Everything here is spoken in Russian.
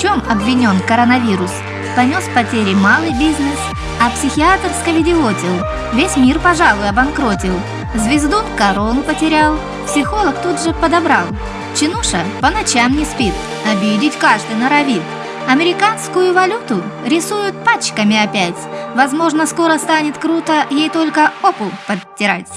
чем обвинен коронавирус. Понес потери малый бизнес, а психиатр сковидиотил. Весь мир, пожалуй, обанкротил. Звезду корону потерял, психолог тут же подобрал. Чинуша по ночам не спит, обидеть каждый норовит. Американскую валюту рисуют пачками опять. Возможно, скоро станет круто ей только опу подтирать.